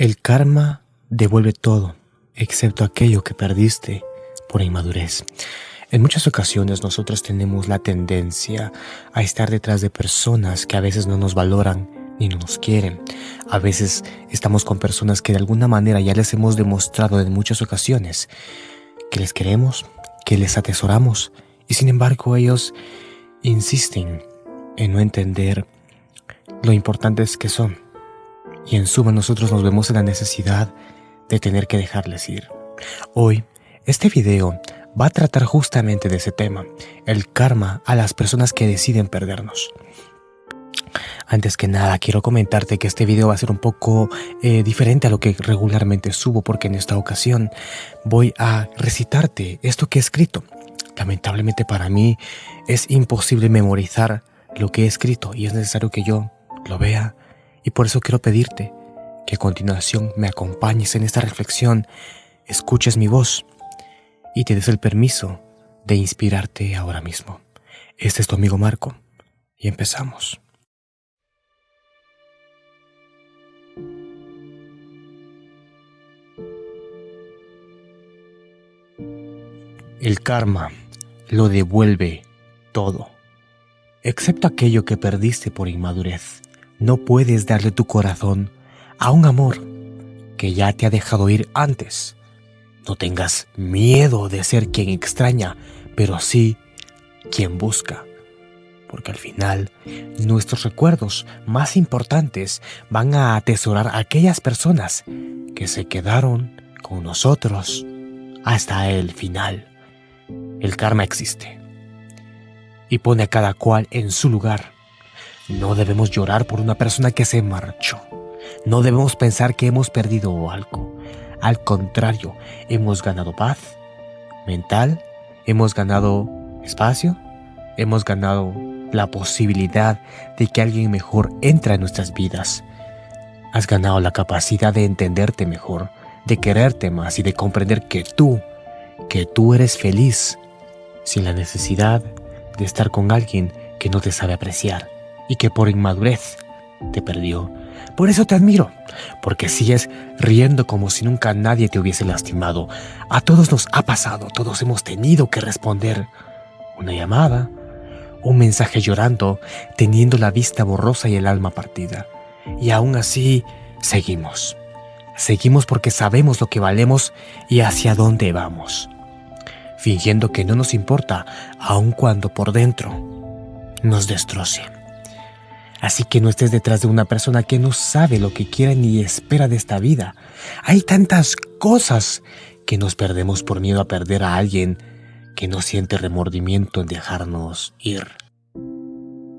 El karma devuelve todo, excepto aquello que perdiste por inmadurez. En muchas ocasiones nosotros tenemos la tendencia a estar detrás de personas que a veces no nos valoran ni no nos quieren. A veces estamos con personas que de alguna manera ya les hemos demostrado en muchas ocasiones que les queremos, que les atesoramos y sin embargo ellos insisten en no entender lo importantes que son y en suma nosotros nos vemos en la necesidad de tener que dejarles ir. Hoy, este video va a tratar justamente de ese tema, el karma a las personas que deciden perdernos. Antes que nada, quiero comentarte que este video va a ser un poco eh, diferente a lo que regularmente subo porque en esta ocasión voy a recitarte esto que he escrito. Lamentablemente para mí es imposible memorizar lo que he escrito y es necesario que yo lo vea, y por eso quiero pedirte que a continuación me acompañes en esta reflexión, escuches mi voz y te des el permiso de inspirarte ahora mismo. Este es tu amigo Marco y empezamos. El karma lo devuelve todo, excepto aquello que perdiste por inmadurez. No puedes darle tu corazón a un amor que ya te ha dejado ir antes. No tengas miedo de ser quien extraña, pero sí quien busca. Porque al final, nuestros recuerdos más importantes van a atesorar a aquellas personas que se quedaron con nosotros hasta el final. El karma existe y pone a cada cual en su lugar no debemos llorar por una persona que se marchó. No debemos pensar que hemos perdido algo. Al contrario, hemos ganado paz mental, hemos ganado espacio, hemos ganado la posibilidad de que alguien mejor entre en nuestras vidas. Has ganado la capacidad de entenderte mejor, de quererte más y de comprender que tú, que tú eres feliz, sin la necesidad de estar con alguien que no te sabe apreciar y que por inmadurez te perdió. Por eso te admiro, porque sigues riendo como si nunca nadie te hubiese lastimado. A todos nos ha pasado, todos hemos tenido que responder una llamada, un mensaje llorando, teniendo la vista borrosa y el alma partida. Y aún así, seguimos. Seguimos porque sabemos lo que valemos y hacia dónde vamos. Fingiendo que no nos importa, aun cuando por dentro nos destrocen. Así que no estés detrás de una persona que no sabe lo que quiere ni espera de esta vida. Hay tantas cosas que nos perdemos por miedo a perder a alguien que no siente remordimiento en dejarnos ir.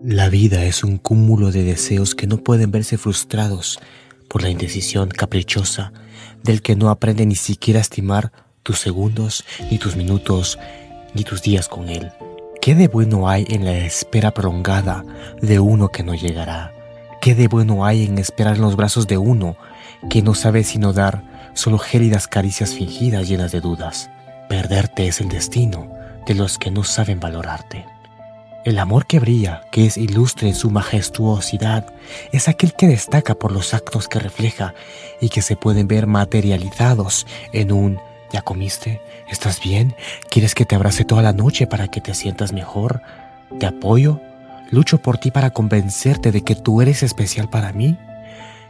La vida es un cúmulo de deseos que no pueden verse frustrados por la indecisión caprichosa del que no aprende ni siquiera a estimar tus segundos, ni tus minutos, ni tus días con él. ¿Qué de bueno hay en la espera prolongada de uno que no llegará? ¿Qué de bueno hay en esperar en los brazos de uno que no sabe sino dar solo gélidas caricias fingidas llenas de dudas? Perderte es el destino de los que no saben valorarte. El amor que brilla, que es ilustre en su majestuosidad, es aquel que destaca por los actos que refleja y que se pueden ver materializados en un ¿Ya comiste? ¿Estás bien? ¿Quieres que te abrace toda la noche para que te sientas mejor? ¿Te apoyo? ¿Lucho por ti para convencerte de que tú eres especial para mí?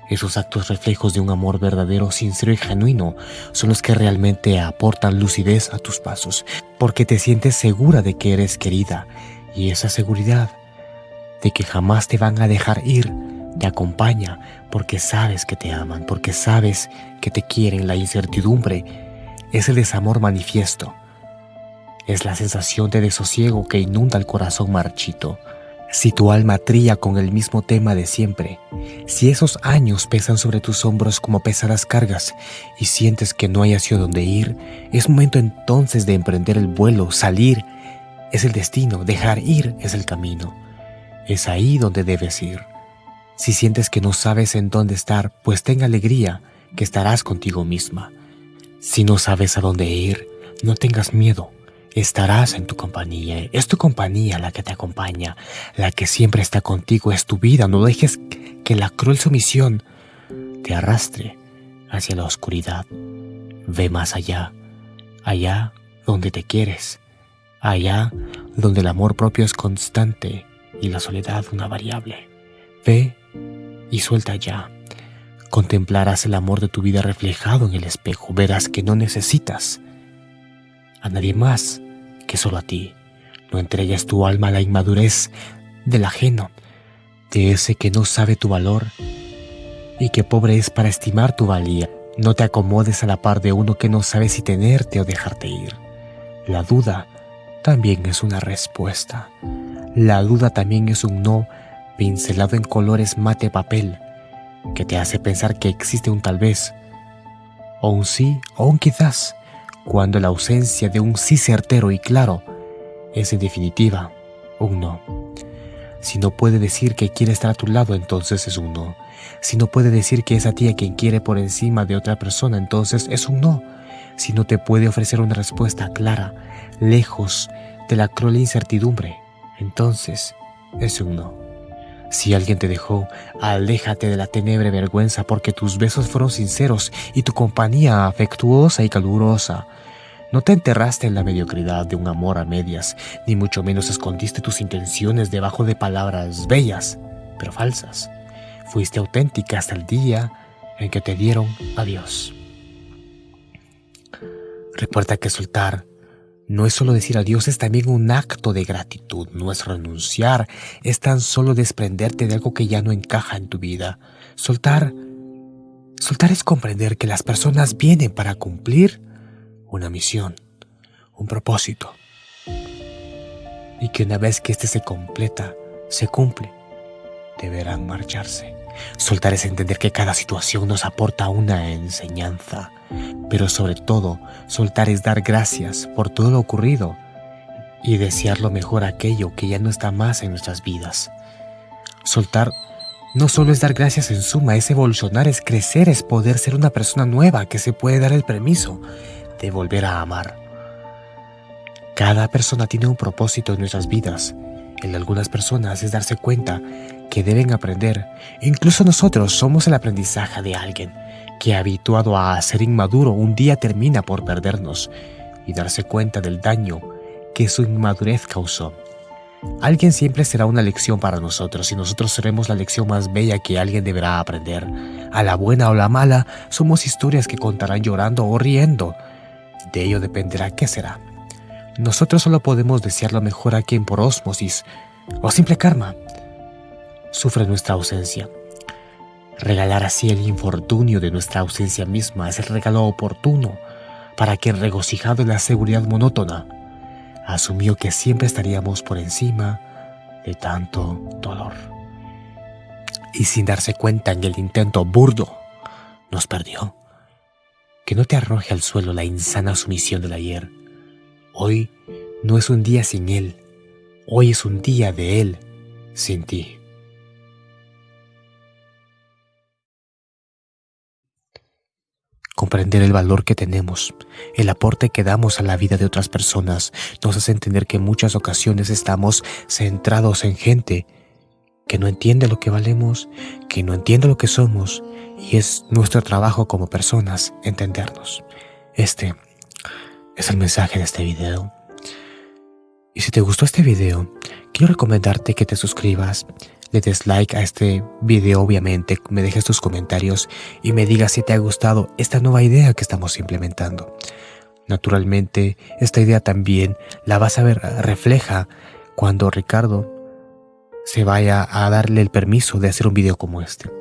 Esos actos reflejos de un amor verdadero, sincero y genuino son los que realmente aportan lucidez a tus pasos, porque te sientes segura de que eres querida y esa seguridad de que jamás te van a dejar ir te acompaña porque sabes que te aman, porque sabes que te quieren la incertidumbre es el desamor manifiesto. Es la sensación de desosiego que inunda el corazón marchito. Si tu alma trilla con el mismo tema de siempre, si esos años pesan sobre tus hombros como pesadas cargas y sientes que no hay hacia dónde ir, es momento entonces de emprender el vuelo, salir. Es el destino, dejar ir es el camino. Es ahí donde debes ir. Si sientes que no sabes en dónde estar, pues ten alegría que estarás contigo misma. Si no sabes a dónde ir, no tengas miedo. Estarás en tu compañía. Es tu compañía la que te acompaña, la que siempre está contigo. Es tu vida. No dejes que la cruel sumisión te arrastre hacia la oscuridad. Ve más allá, allá donde te quieres, allá donde el amor propio es constante y la soledad una variable. Ve y suelta ya. Contemplarás el amor de tu vida reflejado en el espejo. Verás que no necesitas a nadie más que solo a ti. No entregues tu alma a la inmadurez del ajeno, de ese que no sabe tu valor y que pobre es para estimar tu valía. No te acomodes a la par de uno que no sabe si tenerte o dejarte ir. La duda también es una respuesta. La duda también es un no pincelado en colores mate papel que te hace pensar que existe un tal vez, o un sí o un quizás, cuando la ausencia de un sí certero y claro es en definitiva un no. Si no puede decir que quiere estar a tu lado, entonces es un no. Si no puede decir que es a ti quien quiere por encima de otra persona, entonces es un no. Si no te puede ofrecer una respuesta clara, lejos de la cruel incertidumbre, entonces es un no. Si alguien te dejó, aléjate de la tenebre vergüenza porque tus besos fueron sinceros y tu compañía afectuosa y calurosa. No te enterraste en la mediocridad de un amor a medias, ni mucho menos escondiste tus intenciones debajo de palabras bellas, pero falsas. Fuiste auténtica hasta el día en que te dieron adiós. Recuerda que soltar no es solo decir adiós, es también un acto de gratitud, no es renunciar, es tan solo desprenderte de algo que ya no encaja en tu vida. Soltar, soltar es comprender que las personas vienen para cumplir una misión, un propósito. Y que una vez que éste se completa, se cumple, deberán marcharse. Soltar es entender que cada situación nos aporta una enseñanza, pero sobre todo, soltar es dar gracias por todo lo ocurrido y desear lo mejor aquello que ya no está más en nuestras vidas. Soltar no solo es dar gracias en suma, es evolucionar, es crecer, es poder ser una persona nueva que se puede dar el permiso de volver a amar. Cada persona tiene un propósito en nuestras vidas. En algunas personas es darse cuenta que deben aprender. Incluso nosotros somos el aprendizaje de alguien que habituado a ser inmaduro un día termina por perdernos y darse cuenta del daño que su inmadurez causó. Alguien siempre será una lección para nosotros y nosotros seremos la lección más bella que alguien deberá aprender. A la buena o la mala, somos historias que contarán llorando o riendo. De ello dependerá qué será. Nosotros solo podemos desear lo mejor a quien por osmosis o simple karma sufre nuestra ausencia. Regalar así el infortunio de nuestra ausencia misma es el regalo oportuno para que regocijado en la seguridad monótona, asumió que siempre estaríamos por encima de tanto dolor. Y sin darse cuenta en el intento burdo, nos perdió. Que no te arroje al suelo la insana sumisión del ayer. Hoy no es un día sin él, hoy es un día de él sin ti. Comprender el valor que tenemos, el aporte que damos a la vida de otras personas, nos hace entender que en muchas ocasiones estamos centrados en gente que no entiende lo que valemos, que no entiende lo que somos, y es nuestro trabajo como personas entendernos. Este es el mensaje de este video. Y si te gustó este video, quiero recomendarte que te suscribas, le des like a este video obviamente, me dejes tus comentarios y me digas si te ha gustado esta nueva idea que estamos implementando. Naturalmente, esta idea también la vas a ver refleja cuando Ricardo se vaya a darle el permiso de hacer un video como este.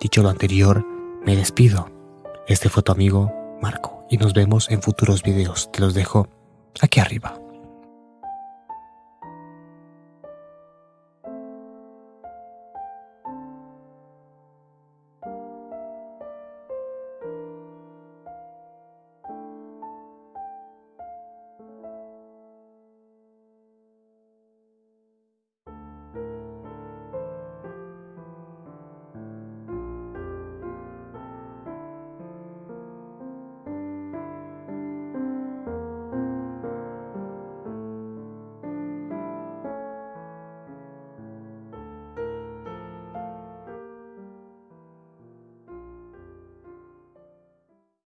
Dicho lo anterior, me despido. Este fue tu amigo Marco y nos vemos en futuros videos. Te los dejo aquí arriba.